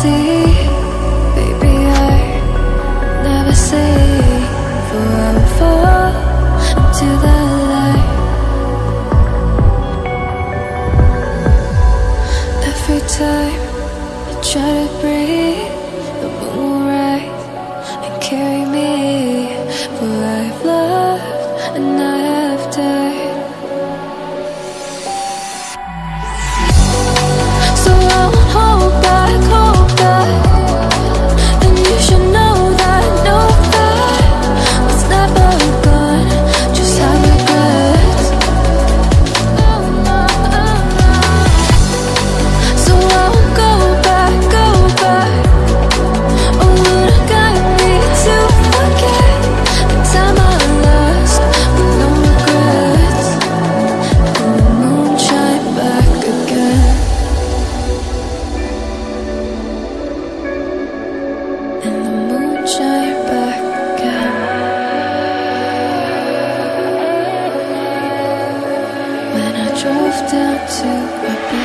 see, baby, I never say for I will fall into the light. Every time I try to breathe, the moon will rise and carry me. For I've loved and down to a beat.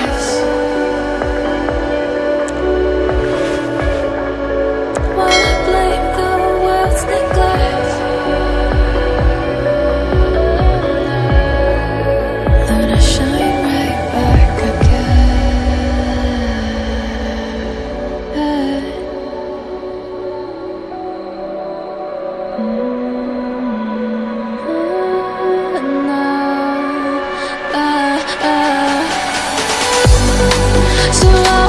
To long